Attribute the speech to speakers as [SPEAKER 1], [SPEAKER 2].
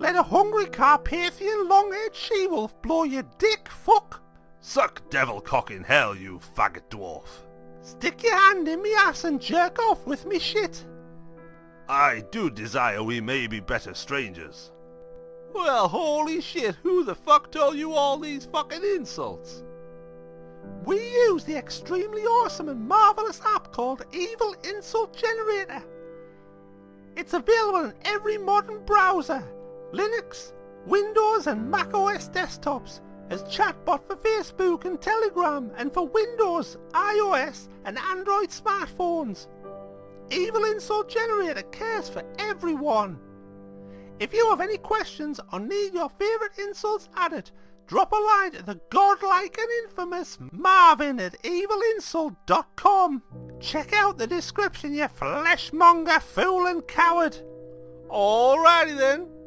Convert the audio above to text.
[SPEAKER 1] Let a hungry Carpathian long-haired she-wolf blow your dick, fuck!
[SPEAKER 2] Suck devil cock in hell, you faggot dwarf.
[SPEAKER 1] Stick your hand in me ass and jerk off with me shit.
[SPEAKER 2] I do desire we may be better strangers.
[SPEAKER 3] Well, holy shit, who the fuck told you all these fucking insults?
[SPEAKER 1] We use the extremely awesome and marvellous app called Evil Insult Generator. It's available in every modern browser, Linux, Windows and Mac OS desktops, as chatbot for Facebook and Telegram, and for Windows, iOS and Android smartphones. Evil Insult Generator cares for everyone. If you have any questions or need your favourite insults added, drop a line to the godlike and infamous Marvin at evilinsult.com. Check out the description, you fleshmonger fool and coward.
[SPEAKER 3] Alrighty then.